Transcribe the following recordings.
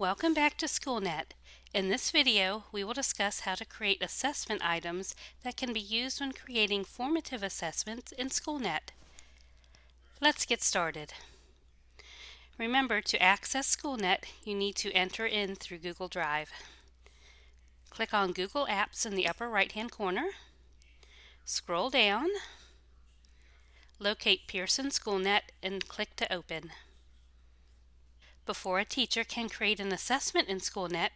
Welcome back to SchoolNet. In this video, we will discuss how to create assessment items that can be used when creating formative assessments in SchoolNet. Let's get started. Remember, to access SchoolNet, you need to enter in through Google Drive. Click on Google Apps in the upper right-hand corner. Scroll down, locate Pearson SchoolNet, and click to open. Before a teacher can create an assessment in SchoolNet,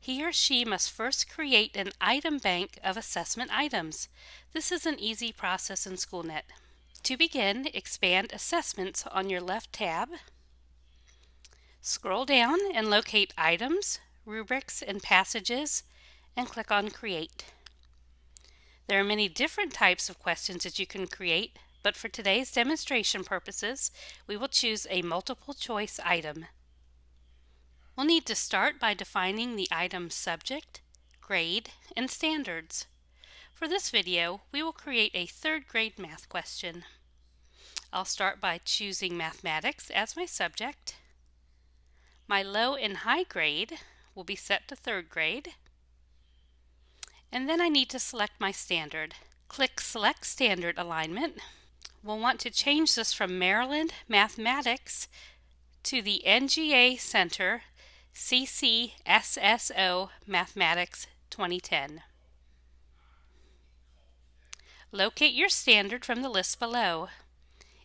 he or she must first create an item bank of assessment items. This is an easy process in SchoolNet. To begin, expand Assessments on your left tab. Scroll down and locate Items, Rubrics, and Passages, and click on Create. There are many different types of questions that you can create, but for today's demonstration purposes, we will choose a multiple choice item. We'll need to start by defining the item's subject, grade, and standards. For this video, we will create a third grade math question. I'll start by choosing mathematics as my subject. My low and high grade will be set to third grade. And then I need to select my standard. Click Select Standard Alignment. We'll want to change this from Maryland Mathematics to the NGA Center CCSSO Mathematics 2010. Locate your standard from the list below.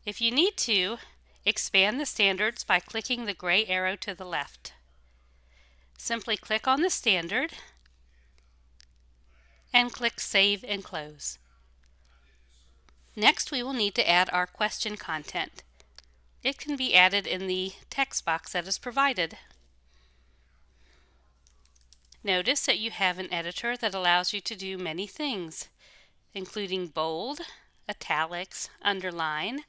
If you need to, expand the standards by clicking the gray arrow to the left. Simply click on the standard and click Save and Close. Next, we will need to add our question content. It can be added in the text box that is provided. Notice that you have an editor that allows you to do many things, including bold, italics, underline,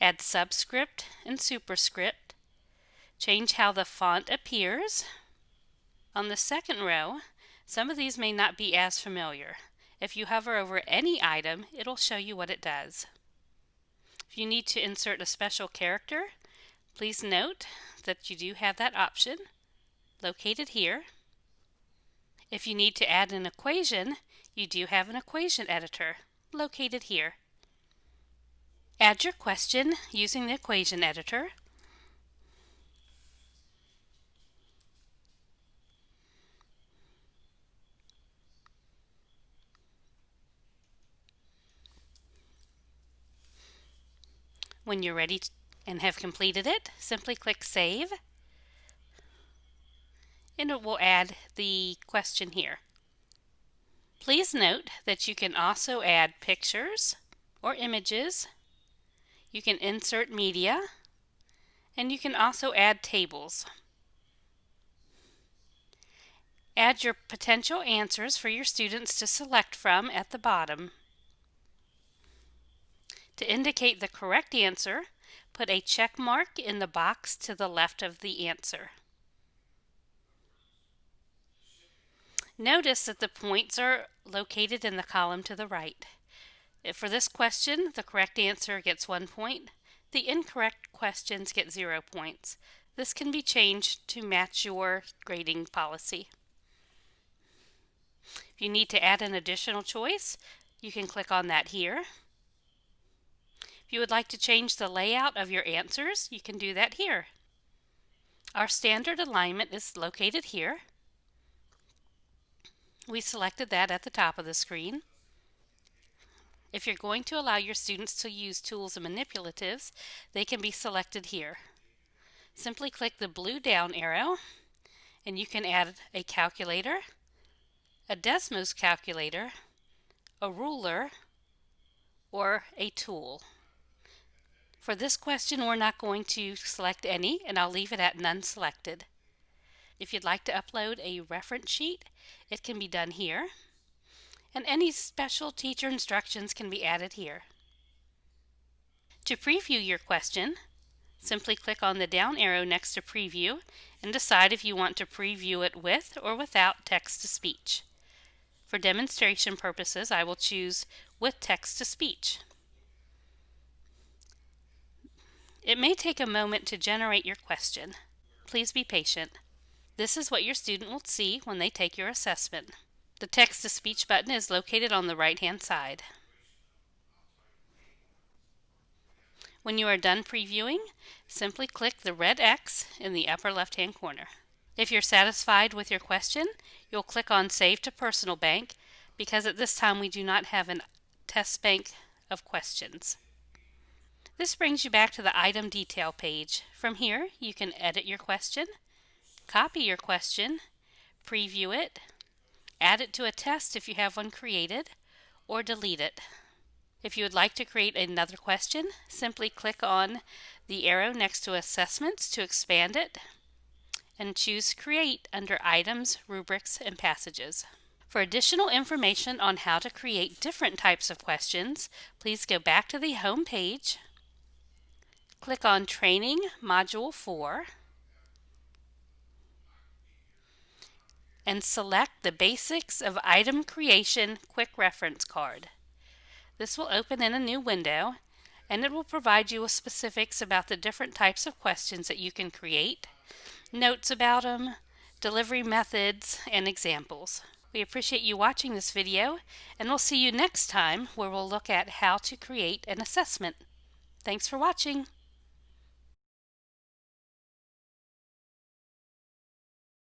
add subscript and superscript, change how the font appears. On the second row, some of these may not be as familiar. If you hover over any item, it'll show you what it does. If you need to insert a special character, please note that you do have that option located here. If you need to add an equation, you do have an equation editor located here. Add your question using the equation editor. When you're ready and have completed it, simply click Save and it will add the question here. Please note that you can also add pictures or images. You can insert media and you can also add tables. Add your potential answers for your students to select from at the bottom. To indicate the correct answer, put a check mark in the box to the left of the answer. Notice that the points are located in the column to the right. If For this question, the correct answer gets one point. The incorrect questions get zero points. This can be changed to match your grading policy. If you need to add an additional choice, you can click on that here. If you would like to change the layout of your answers, you can do that here. Our standard alignment is located here. We selected that at the top of the screen. If you're going to allow your students to use tools and manipulatives, they can be selected here. Simply click the blue down arrow and you can add a calculator, a Desmos calculator, a ruler, or a tool. For this question, we're not going to select any, and I'll leave it at none selected. If you'd like to upload a reference sheet, it can be done here. And any special teacher instructions can be added here. To preview your question, simply click on the down arrow next to Preview and decide if you want to preview it with or without text-to-speech. For demonstration purposes, I will choose with text-to-speech. It may take a moment to generate your question. Please be patient. This is what your student will see when they take your assessment. The text-to-speech button is located on the right-hand side. When you are done previewing, simply click the red X in the upper left-hand corner. If you're satisfied with your question, you'll click on Save to Personal Bank because at this time we do not have a test bank of questions. This brings you back to the item detail page. From here, you can edit your question, copy your question, preview it, add it to a test if you have one created, or delete it. If you would like to create another question, simply click on the arrow next to Assessments to expand it and choose Create under Items, Rubrics, and Passages. For additional information on how to create different types of questions, please go back to the home page, click on Training Module 4, and select the Basics of Item Creation Quick Reference Card. This will open in a new window and it will provide you with specifics about the different types of questions that you can create notes about them, delivery methods, and examples. We appreciate you watching this video, and we'll see you next time where we'll look at how to create an assessment. Thanks for watching.